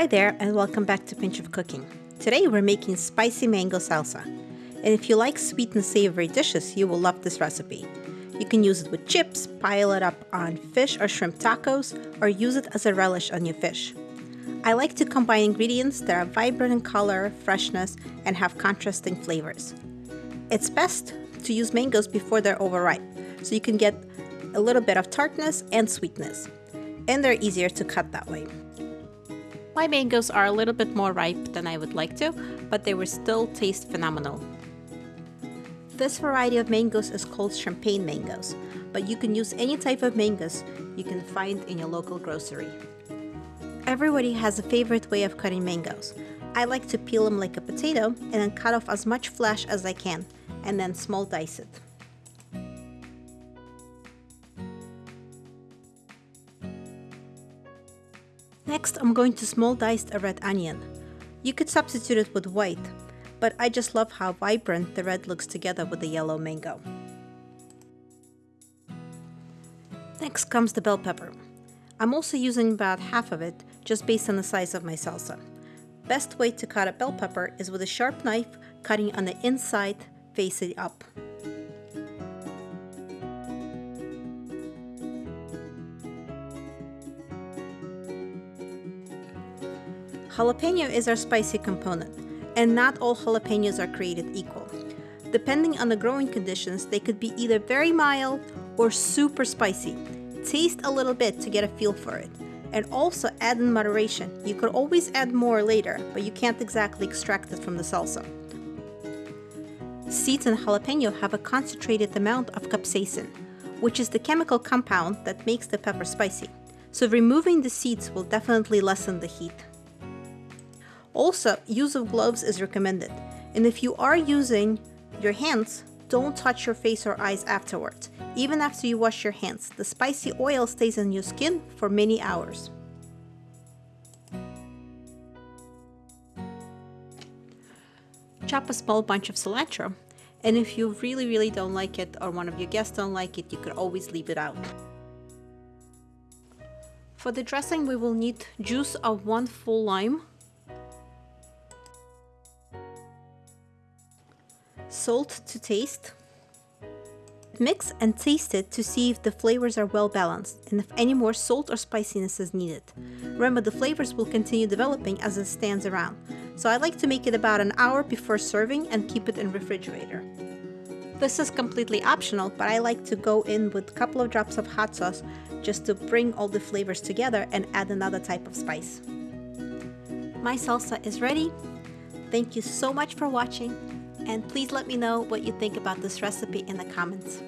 Hi there and welcome back to Pinch of Cooking. Today we're making spicy mango salsa. And if you like sweet and savory dishes, you will love this recipe. You can use it with chips, pile it up on fish or shrimp tacos, or use it as a relish on your fish. I like to combine ingredients that are vibrant in color, freshness, and have contrasting flavors. It's best to use mangoes before they're overripe, so you can get a little bit of tartness and sweetness. And they're easier to cut that way. My mangoes are a little bit more ripe than I would like to, but they will still taste phenomenal. This variety of mangoes is called champagne mangoes, but you can use any type of mangoes you can find in your local grocery. Everybody has a favorite way of cutting mangoes. I like to peel them like a potato and then cut off as much flesh as I can and then small dice it. Next, I'm going to small dice a red onion. You could substitute it with white, but I just love how vibrant the red looks together with the yellow mango. Next comes the bell pepper. I'm also using about half of it, just based on the size of my salsa. Best way to cut a bell pepper is with a sharp knife, cutting on the inside, facing up. Jalapeno is our spicy component, and not all jalapenos are created equal. Depending on the growing conditions, they could be either very mild or super spicy. Taste a little bit to get a feel for it. And also add in moderation. You could always add more later, but you can't exactly extract it from the salsa. Seeds in jalapeno have a concentrated amount of capsaicin, which is the chemical compound that makes the pepper spicy. So removing the seeds will definitely lessen the heat. Also, use of gloves is recommended. And if you are using your hands, don't touch your face or eyes afterwards. Even after you wash your hands, the spicy oil stays on your skin for many hours. Chop a small bunch of cilantro. And if you really, really don't like it or one of your guests don't like it, you could always leave it out. For the dressing, we will need juice of one full lime, salt to taste. Mix and taste it to see if the flavors are well balanced and if any more salt or spiciness is needed. Remember the flavors will continue developing as it stands around, so I like to make it about an hour before serving and keep it in refrigerator. This is completely optional, but I like to go in with a couple of drops of hot sauce just to bring all the flavors together and add another type of spice. My salsa is ready. Thank you so much for watching and please let me know what you think about this recipe in the comments.